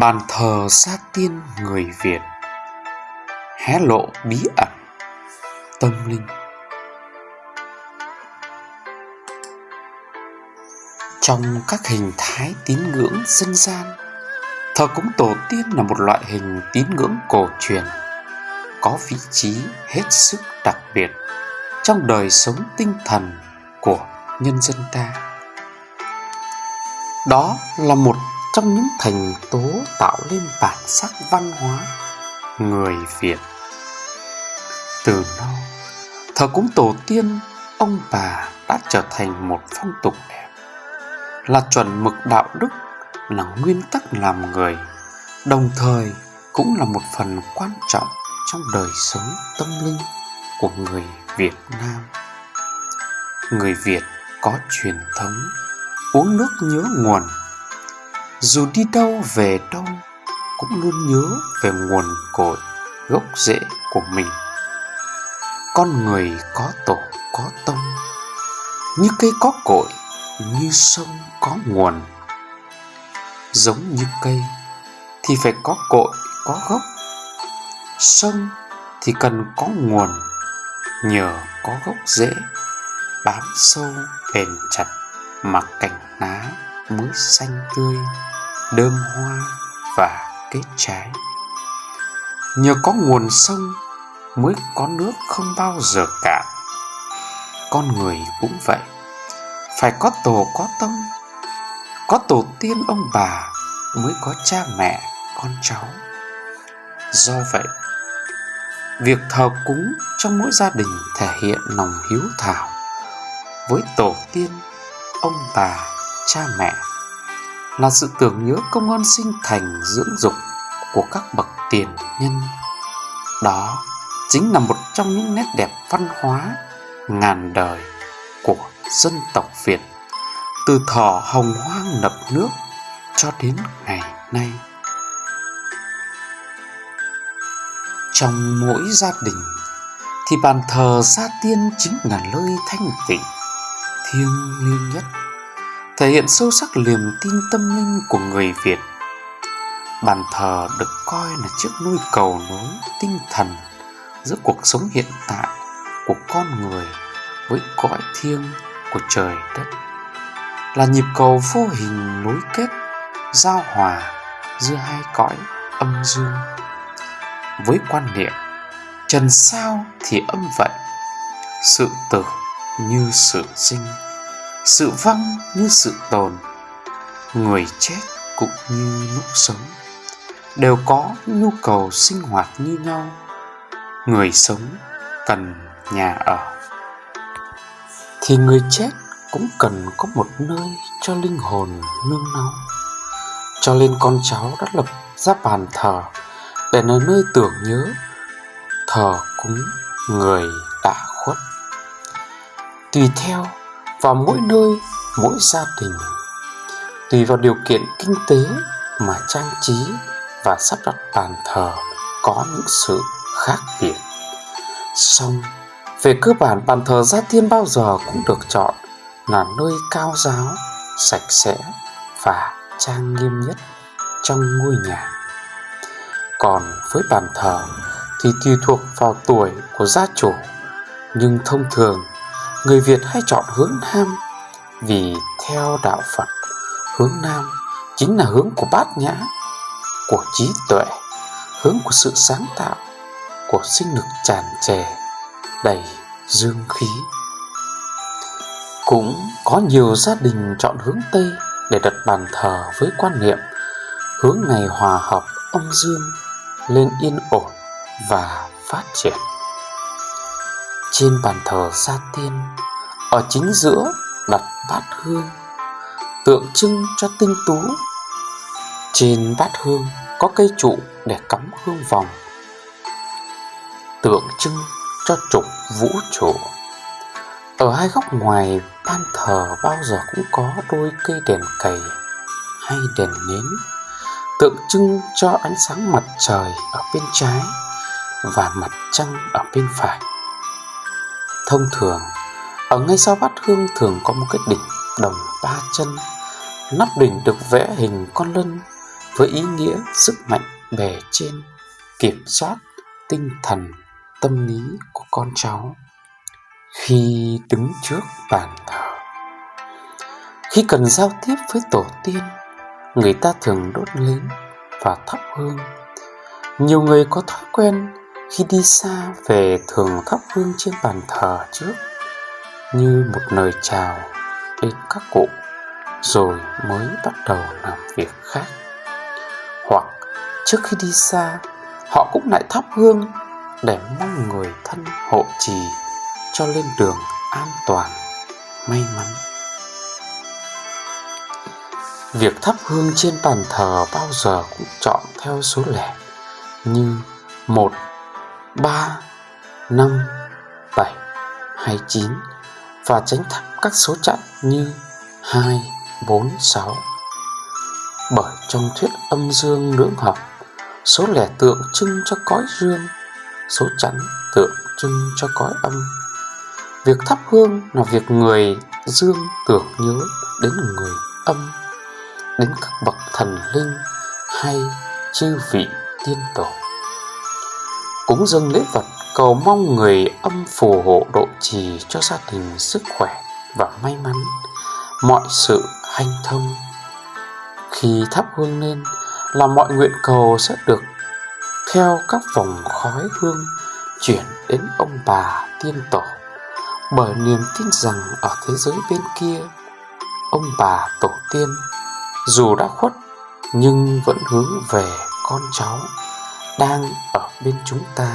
Bàn thờ gia tiên người Việt. Hé lộ bí ẩn. Tâm linh. Trong các hình thái tín ngưỡng dân gian, Thờ cúng tổ tiên là một loại hình tín ngưỡng cổ truyền, Có vị trí hết sức đặc biệt Trong đời sống tinh thần của nhân dân ta. Đó là một trong những thành tố tạo nên bản sắc văn hóa người Việt. Từ lâu, thờ cúng tổ tiên, ông bà đã trở thành một phong tục đẹp, là chuẩn mực đạo đức, là nguyên tắc làm người, đồng thời cũng là một phần quan trọng trong đời sống tâm linh của người Việt Nam. Người Việt có truyền thống uống nước nhớ nguồn dù đi đâu về đâu, cũng luôn nhớ về nguồn cội, gốc rễ của mình. Con người có tổ, có tông. Như cây có cội, như sông có nguồn. Giống như cây, thì phải có cội, có gốc. Sông, thì cần có nguồn. Nhờ có gốc rễ, bám sâu bền chặt mà cành lá mới xanh tươi đơm hoa và kết trái. Nhờ có nguồn sông mới có nước không bao giờ cạn. Con người cũng vậy. Phải có tổ có tông có tổ tiên ông bà mới có cha mẹ, con cháu. Do vậy, việc thờ cúng trong mỗi gia đình thể hiện lòng hiếu thảo với tổ tiên, ông bà, cha mẹ là sự tưởng nhớ công ơn sinh thành dưỡng dục của các bậc tiền nhân. Đó chính là một trong những nét đẹp văn hóa ngàn đời của dân tộc Việt từ thỏ hồng hoang nập nước cho đến ngày nay. Trong mỗi gia đình thì bàn thờ gia tiên chính là nơi thanh tịnh, thiêng liêng nhất thể hiện sâu sắc niềm tin tâm linh của người Việt. Bàn thờ được coi là chiếc nôi cầu nối tinh thần giữa cuộc sống hiện tại của con người với cõi thiêng của trời đất. Là nhịp cầu vô hình nối kết, giao hòa giữa hai cõi âm dương. Với quan niệm, trần sao thì âm vậy, sự tử như sự sinh sự vong như sự tồn, người chết cũng như lúc sống. Đều có nhu cầu sinh hoạt như nhau, người sống cần nhà ở. Thì người chết cũng cần có một nơi cho linh hồn nương náu. Cho nên con cháu đã lập ra bàn thờ để là nơi tưởng nhớ, thờ cúng người đã khuất. Tùy theo vào mỗi nơi, mỗi gia đình. Tùy vào điều kiện kinh tế mà trang trí và sắp đặt bàn thờ có những sự khác biệt. Song về cơ bản, bàn thờ gia tiên bao giờ cũng được chọn là nơi cao giáo, sạch sẽ và trang nghiêm nhất trong ngôi nhà. Còn với bàn thờ thì tùy thuộc vào tuổi của gia chủ, nhưng thông thường người Việt hay chọn hướng Nam vì theo đạo Phật, hướng Nam chính là hướng của bát nhã, của trí tuệ, hướng của sự sáng tạo, của sinh lực tràn trề, đầy dương khí. Cũng có nhiều gia đình chọn hướng Tây để đặt bàn thờ với quan niệm hướng này hòa hợp âm dương lên yên ổn và phát triển trên bàn thờ gia tiên, ở chính giữa đặt bát hương, tượng trưng cho tinh tú. Trên bát hương có cây trụ để cắm hương vòng, tượng trưng cho trục vũ trụ. Ở hai góc ngoài, ban thờ bao giờ cũng có đôi cây đèn cầy hay đèn nến, tượng trưng cho ánh sáng mặt trời ở bên trái và mặt trăng ở bên phải. Thông thường, ở ngay sau bát hương thường có một cái đỉnh đồng ba chân. Nắp đỉnh được vẽ hình con lân với ý nghĩa sức mạnh bề trên kiểm soát tinh thần tâm lý của con cháu. Khi đứng trước bàn thờ khi cần giao tiếp với tổ tiên người ta thường đốt nến và thắp hương. Nhiều người có thói quen khi đi xa về thường thắp hương trên bàn thờ trước, như một lời chào đến các cụ, rồi mới bắt đầu làm việc khác. Hoặc trước khi đi xa, họ cũng lại thắp hương để mong người thân hộ trì cho lên đường an toàn, may mắn. Việc thắp hương trên bàn thờ bao giờ cũng chọn theo số lẻ, như một ba, năm, bảy hay chín. Và tránh thắp các số chẵn như hai, bốn, sáu. Bởi trong thuyết âm dương lưỡng học, số lẻ tượng trưng cho cõi dương số chẵn tượng trưng cho cõi âm. Việc thắp hương là việc người dương tưởng nhớ đến người âm, đến các bậc thần linh hay chư vị tiên tổ cúng dâng lễ vật cầu mong người âm phù hộ độ trì cho gia đình sức khỏe và may mắn. Mọi sự hanh thông. Khi thắp hương lên, là mọi nguyện cầu sẽ được theo các vòng khói hương chuyển đến ông bà tiên tổ. Bởi niềm tin rằng ở thế giới bên kia, ông bà tổ tiên dù đã khuất nhưng vẫn hướng về con cháu đang ở bên chúng ta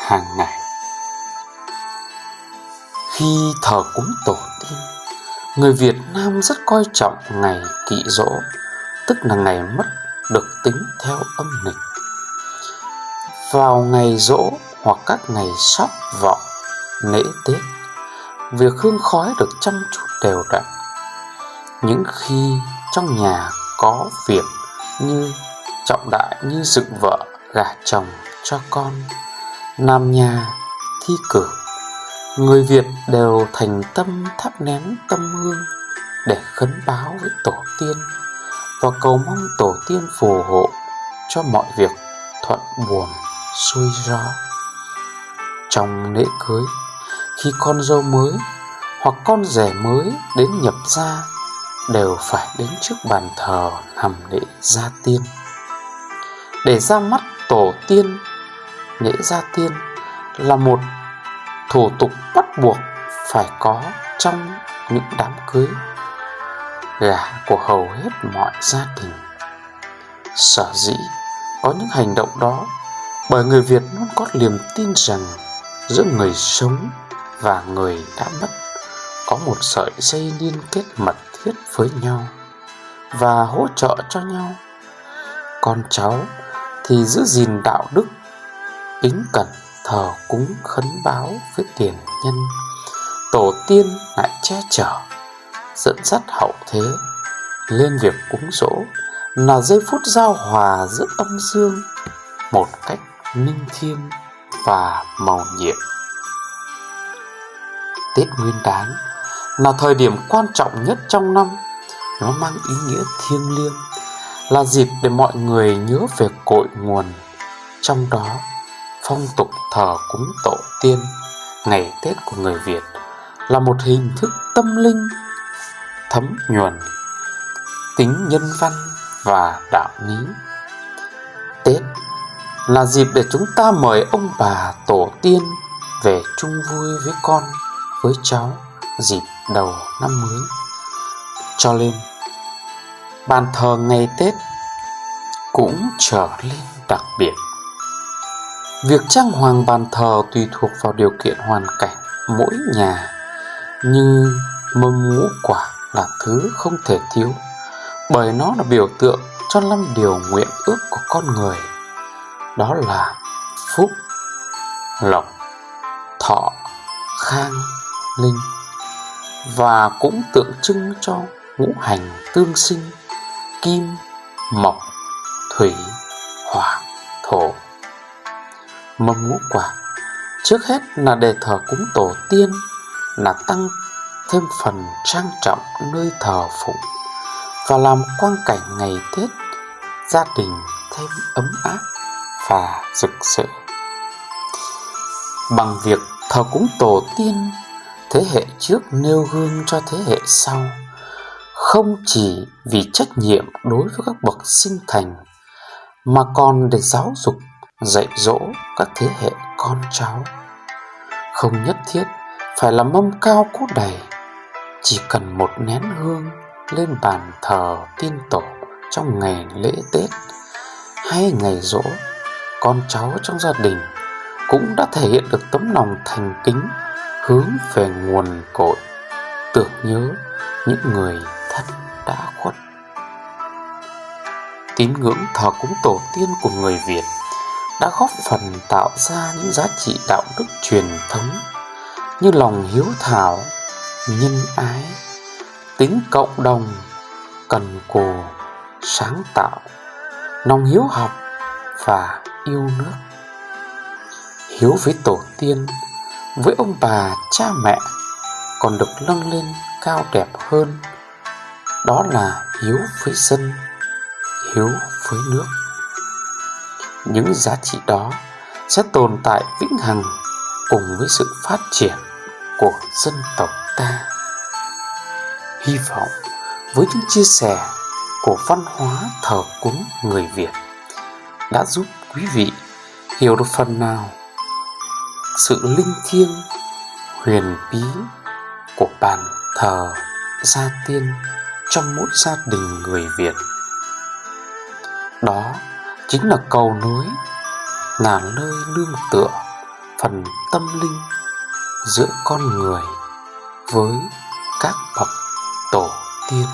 hàng ngày. Khi thờ cúng tổ tiên, người việt nam rất coi trọng ngày kỵ dỗ tức là ngày mất được tính theo âm lịch. Vào ngày dỗ hoặc các ngày sóc vọng lễ tết việc hương khói được chăm chút đều đặn. Những khi trong nhà có việc như trọng đại như dựng vợ gả chồng cho con. Nam nhà thi cử. Người việt đều thành tâm thắp nén tâm hương để khấn báo với tổ tiên và cầu mong tổ tiên phù hộ cho mọi việc thuận buồm xuôi gió. Trong lễ cưới, khi con dâu mới hoặc con rể mới đến nhập gia, đều phải đến trước bàn thờ hầm lễ gia tiên. Để ra mắt tổ tiên lễ gia tiên là một thủ tục bắt buộc phải có trong những đám cưới gả của hầu hết mọi gia đình. Sở dĩ có những hành động đó, bởi người việt luôn có niềm tin rằng giữa người sống và người đã mất có một sợi dây liên kết mật thiết với nhau và hỗ trợ cho nhau. Con cháu thì giữ gìn đạo đức, kính cẩn thờ cúng khấn báo với tiền nhân, tổ tiên lại che chở, dẫn dắt hậu thế, lên việc cúng dỗ là giây phút giao hòa giữa âm dương một cách minh thiêng và màu nhiệm. Tết nguyên đán là thời điểm quan trọng nhất trong năm, nó mang ý nghĩa thiêng liêng là dịp để mọi người nhớ về cội nguồn. Trong đó, phong tục thờ cúng tổ tiên, ngày tết của người việt là một hình thức tâm linh, thấm nhuần tính nhân văn và đạo lý. Tết là dịp để chúng ta mời ông bà tổ tiên về chung vui với con, với cháu dịp đầu năm mới. Cho nên bàn thờ ngày tết cũng trở lên đặc biệt. Việc trang hoàng bàn thờ tùy thuộc vào điều kiện hoàn cảnh mỗi nhà như mâm ngũ quả là thứ không thể thiếu, bởi nó là biểu tượng cho năm điều nguyện ước của con người, đó là phúc, lộc, thọ, khang, linh và cũng tượng trưng cho ngũ hành tương sinh kim mộc thủy hỏa thổ mâm ngũ quả trước hết là để thờ cúng tổ tiên là tăng thêm phần trang trọng nơi thờ phụng và làm quang cảnh ngày Tết gia đình thêm ấm áp và rực rỡ. Bằng việc thờ cúng tổ tiên, thế hệ trước nêu gương cho thế hệ sau, không chỉ vì trách nhiệm đối với các bậc sinh thành, mà còn để giáo dục, dạy dỗ các thế hệ con cháu. Không nhất thiết phải là mâm cao cốt đầy, chỉ cần một nén hương lên bàn thờ tiên tổ trong ngày lễ Tết hay ngày rỗ, con cháu trong gia đình cũng đã thể hiện được tấm lòng thành kính hướng về nguồn cội, tưởng nhớ những người đã khuất. Tín ngưỡng thờ cúng tổ tiên của người Việt đã góp phần tạo ra những giá trị đạo đức truyền thống như lòng hiếu thảo, nhân ái, tính cộng đồng, cần cù, sáng tạo, lòng hiếu học và yêu nước. Hiếu với tổ tiên, với ông bà, cha mẹ còn được nâng lên cao đẹp hơn. Đó là hiếu với dân, hiếu với nước. Những giá trị đó sẽ tồn tại vĩnh hằng cùng với sự phát triển của dân tộc ta. Hy vọng với những chia sẻ của văn hóa thờ cúng người Việt đã giúp quý vị hiểu được phần nào sự linh thiêng huyền bí của bàn thờ gia tiên trong mỗi gia đình người Việt. Đó chính là cầu nối là nơi nương tựa, phần tâm linh giữa con người với các bậc tổ tiên